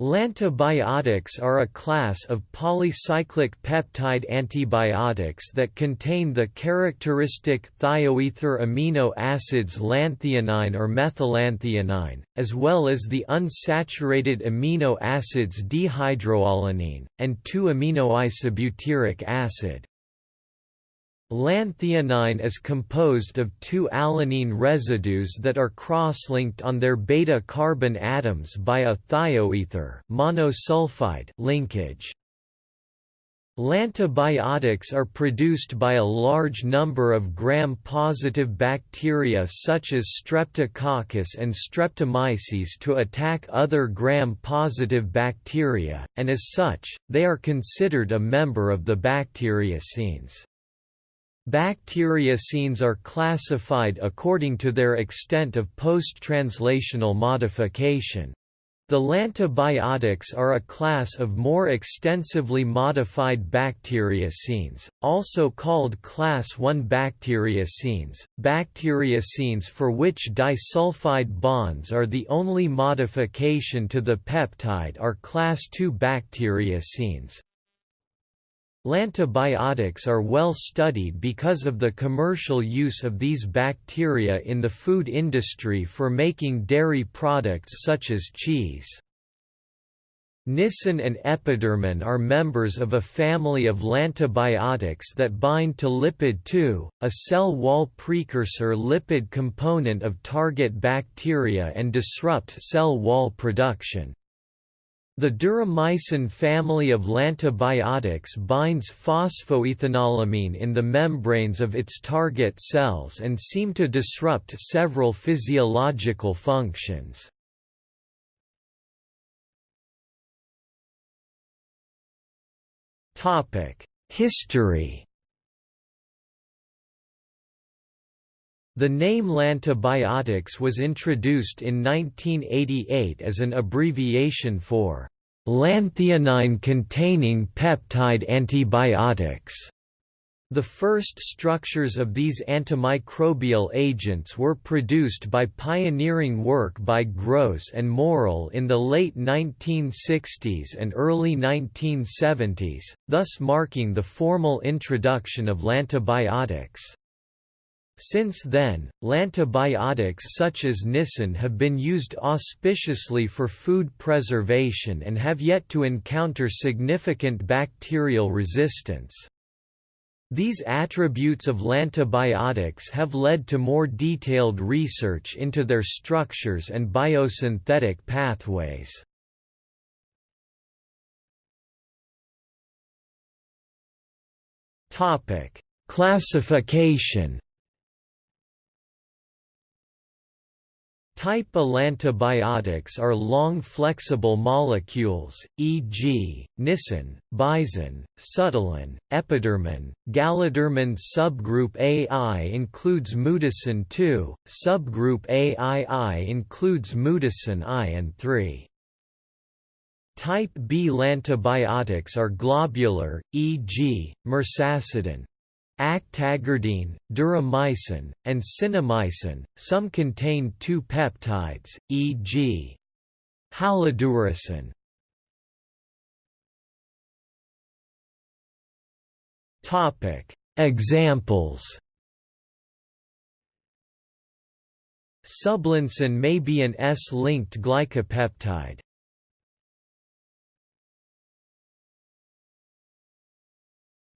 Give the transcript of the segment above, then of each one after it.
Lantibiotics are a class of polycyclic peptide antibiotics that contain the characteristic thioether amino acids lanthionine or methylanthionine, as well as the unsaturated amino acids dehydroalanine, and 2-aminoisobutyric acid. Lanthionine is composed of two alanine residues that are cross-linked on their beta-carbon atoms by a thioether monosulfide linkage. Lantibiotics are produced by a large number of gram-positive bacteria such as Streptococcus and Streptomyces to attack other gram-positive bacteria, and as such, they are considered a member of the bacteriocins. Bacteriocins are classified according to their extent of post-translational modification. The lantibiotics are a class of more extensively modified bacteriocins, also called class I bacteriocins, bacteriocins for which disulfide bonds are the only modification to the peptide are class II bacteriocins. Lantibiotics are well studied because of the commercial use of these bacteria in the food industry for making dairy products such as cheese. Nisin and epidermin are members of a family of lantibiotics that bind to lipid 2, a cell wall precursor lipid component of target bacteria and disrupt cell wall production. The duramycin family of lantibiotics binds phosphoethanolamine in the membranes of its target cells and seem to disrupt several physiological functions. History The name lantibiotics was introduced in 1988 as an abbreviation for lanthionine-containing peptide antibiotics. The first structures of these antimicrobial agents were produced by pioneering work by Gross and Morell in the late 1960s and early 1970s, thus marking the formal introduction of lantibiotics. Since then, lantibiotics such as nisin have been used auspiciously for food preservation and have yet to encounter significant bacterial resistance. These attributes of lantibiotics have led to more detailed research into their structures and biosynthetic pathways. Classification Type A lantibiotics are long flexible molecules, e.g., nisin, bison, subtilin, epidermin, gallidermin subgroup AI includes mutacin 2, subgroup AII includes mutacin I and III. Type B lantibiotics are globular, e.g., mersacidin, actagardine, duramycin, and cinnamycin. Some contain two peptides, e.g. haloduracin. Topic: Examples. Sublancin may be an S-linked glycopeptide.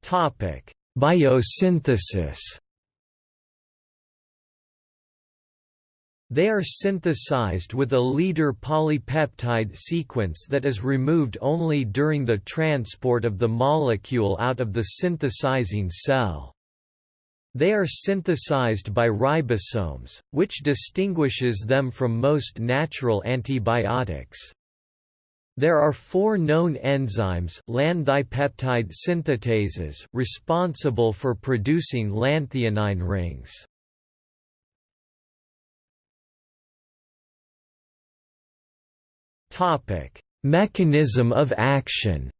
Topic: Biosynthesis They are synthesized with a leader polypeptide sequence that is removed only during the transport of the molecule out of the synthesizing cell. They are synthesized by ribosomes, which distinguishes them from most natural antibiotics. There are four known enzymes lanthipeptide synthetases responsible for producing lanthionine rings. Mechanism of action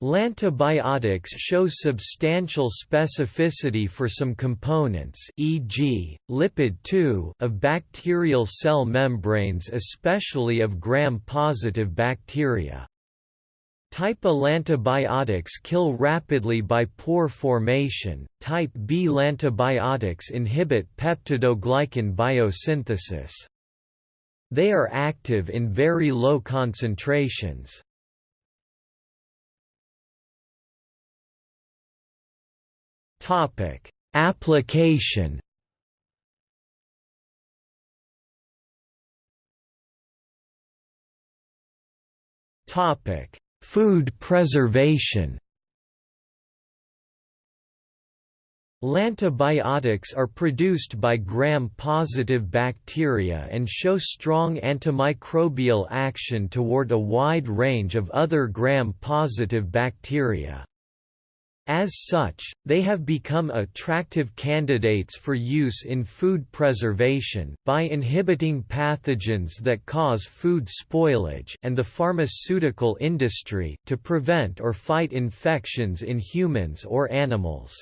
Lantibiotics show substantial specificity for some components e.g., lipid 2 of bacterial cell membranes especially of gram-positive bacteria. Type A lantibiotics kill rapidly by pore formation, type B lantibiotics inhibit peptidoglycan biosynthesis. They are active in very low concentrations. Topic: Application. Topic: Food preservation. Lantibiotics are produced by gram-positive bacteria and show strong antimicrobial action toward a wide range of other gram-positive bacteria. As such, they have become attractive candidates for use in food preservation, by inhibiting pathogens that cause food spoilage and the pharmaceutical industry to prevent or fight infections in humans or animals.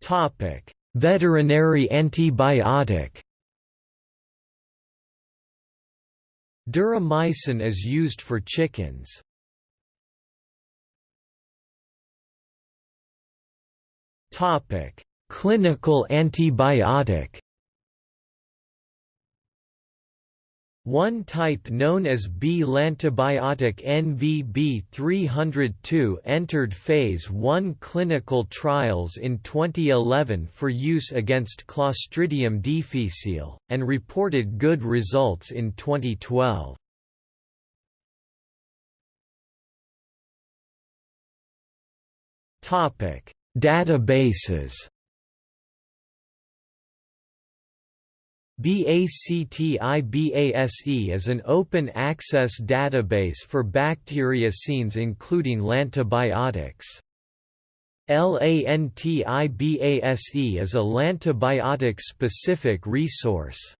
Topic: Veterinary antibiotic Duramycin is used for chickens. Topic: Clinical antibiotic. One type known as B-lantibiotic NVB302 entered Phase 1 clinical trials in 2011 for use against Clostridium difficile, and reported good results in 2012. Databases BACTIBASE is an open-access database for bacteriocins including lantibiotics. LANTIBASE is a lantibiotic-specific resource.